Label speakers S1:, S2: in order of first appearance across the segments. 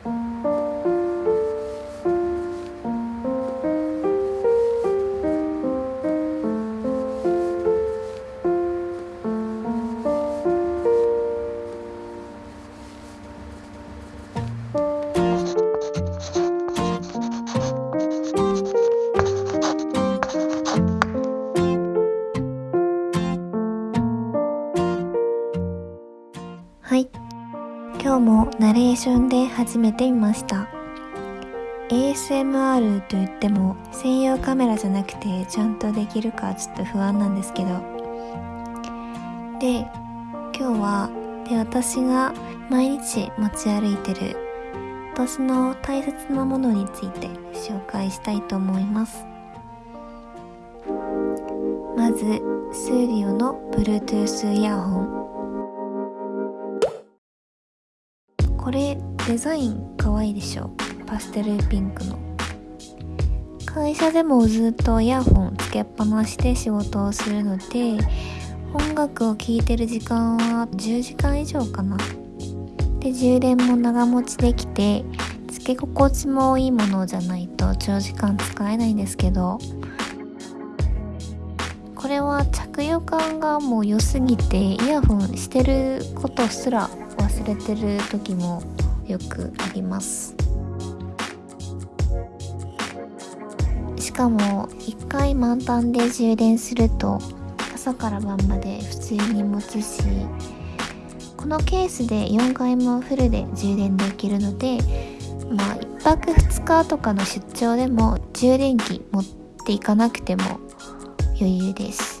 S1: はい今日も ナレーションで始めてみました。ASMR と言っても専用カメラじゃなくてちゃんとできるかちょっと不安なんですけど。で今日はで私が毎日持ち歩いてる私の大切なものについて紹介したいと思います。まずスーリオの Bluetooth イヤホン。これデザイン可愛いでしょ？パステルピンクの。会社でもずっとイヤホンつけっぱなしで仕事をするので音楽を聴いてる時間は10時間以上かな。で充電も長持ちできてつけ心地もいいものじゃないと長時間使えないんですけど。これは着用感がもう良すぎてイヤホンしてることすら忘れてる時もよくあります。しかも1回満タンで充電すると朝から晩まで普通に持つしこのケースで4回もフルで充電できるのでまあ1泊2日とかの出張でも充電器持っていかなくても余裕です。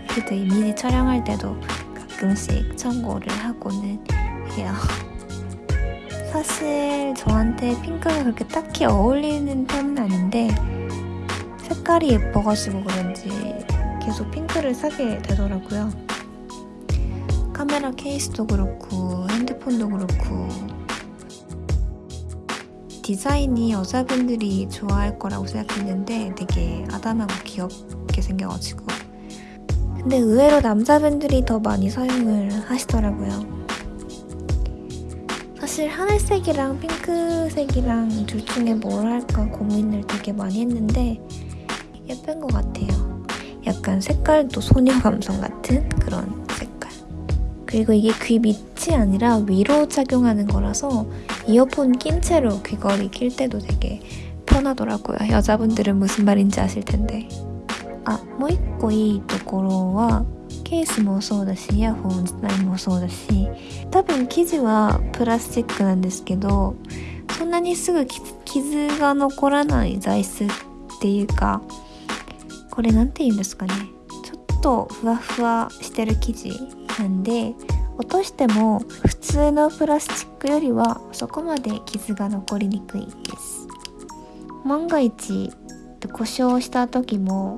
S1: 피드 이미지 촬영할 때도 가끔씩 참고를 하고는 해요. 사실 저한테 핑크가 그렇게 딱히 어울리는 편은 아닌데 색깔이 예뻐가지고 그런지 계속 핑크를 사게 되더라고요. 카메라 케이스도 그렇고 핸드폰도 그렇고 디자인이 여자분들이 좋아할 거라고 생각했는데 되게 아담하고 귀엽게 생겨가지고 근데 의외로 남자분들이 더 많이 사용을 하시더라고요 사실 하늘색이랑 핑크색이랑 둘 중에 뭘 할까 고민을 되게 많이 했는데 예쁜 것 같아요 약간 색깔도 소녀 감성 같은 그런 색깔 그리고 이게 귀 밑이 아니라 위로 착용하는 거라서 이어폰 낀 채로 귀걸이 낄 때도 되게 편하더라고요. 여자분들은 무슨 말인지 아실 텐데. 아, もう一個いいところはケースもそうだしイヤホン自体もそうだし多分生地はプラスチックなんですけどそんなにすぐ傷が残らない材質っていうかこれ何て言うんですかね。ちょっとふわふわしてる生地なんで落としても普通のプラスチックよりはそこまで傷が残りにくいです。万が一故障した時も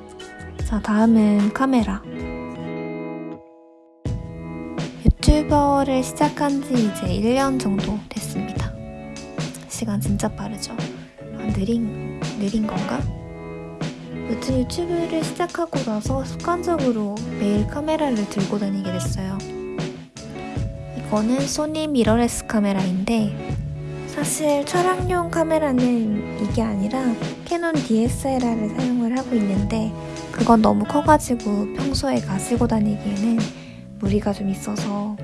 S1: 자 다음은 카메라 유튜버를 시작한 지 이제 1년 정도 됐습니다. 시간 진짜 빠르죠? 아, 느린, 느린 건가? 요즘 유튜브를 시작하고 나서 습관적으로 매일 카메라를 들고 다니게 됐어요. 이거는 소니 미러레스 카메라인데 사실 촬영용 카메라는 이게 아니라 캐논 DSLR을 사용을 하고 있는데 그건 너무 커가지고 평소에 가지고 다니기에는 무리가 좀 있어서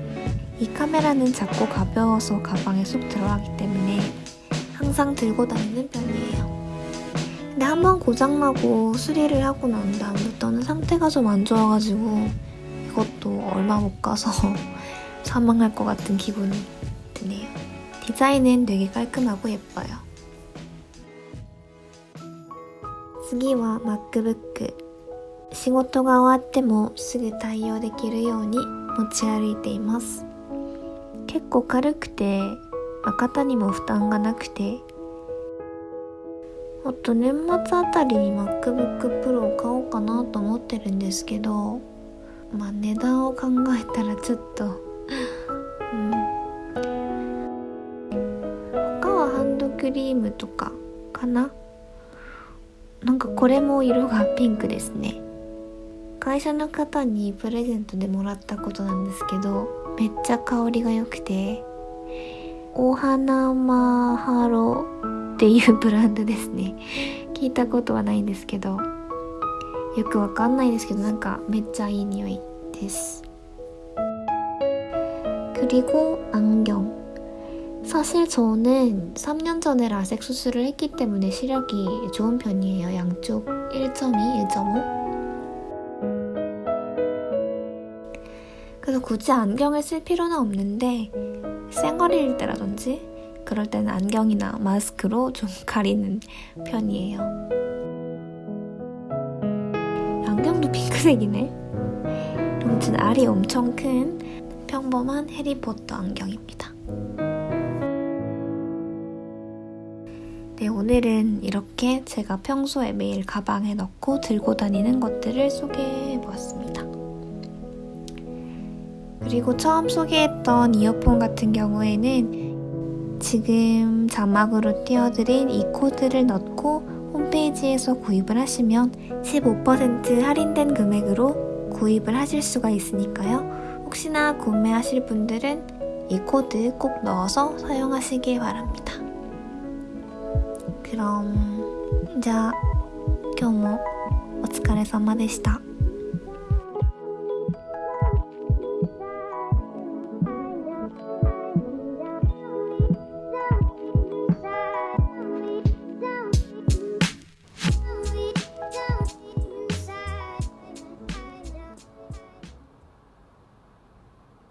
S1: 이 카메라는 작고 가벼워서 가방에 쏙 들어가기 때문에 항상 들고 다니는 편이에요. 근데 한 번 고장나고 수리를 하고 난 다음부터는 상태가 좀 안 좋아가지고 이것도 얼마 못 가서 사망할 것 같은 기분이 드네요. 디자인은 되게 깔끔하고 예뻐요. 次は MacBook 仕事が終わってもすぐ対応できるように持ち歩いています。結構軽くて肩にも負担がなくてあと年末あたりに MacBook Pro を買おうかなと思ってるんですけどまあ値段を考えたらちょっとうん。他はハンドクリームとかかな？なんかこれも色がピンクですね。会社の方にプレゼントでもらったことなんですけどめっちゃ香りが良くてお花マハロっていうブランドですね聞いたことはないんですけどよくわかんないですけどなんかめっちゃいい匂いです 그리고 안경 사실 저는 3년 전에 라섹 수술을 했기 때문에 시력이 좋은 편이에요. 양쪽 1.2, 1.5. 그래서 굳이 안경을 쓸 필요는 없는데 쌩얼일 때라든지 그럴 때는 안경이나 마스크로 좀 가리는 편이에요. 안경도 핑크색이네. 아무튼 알이 엄청 큰 평범한 해리포터 안경입니다. 네, 오늘은 이렇게 제가 평소에 매일 가방에 넣고 들고 다니는 것들을 소개해 보았습니다. 그리고 처음 소개했던 이어폰 같은 경우에는 지금 자막으로 띄워드린 이 코드를 넣고 홈페이지에서 구입을 하시면 15% 할인된 금액으로 구입을 하실 수가 있으니까요. 혹시나 구매하실 분들은 이 코드 꼭 넣어서 사용하시길 바랍니다. 그럼 じゃあ今日もお疲れ様でした。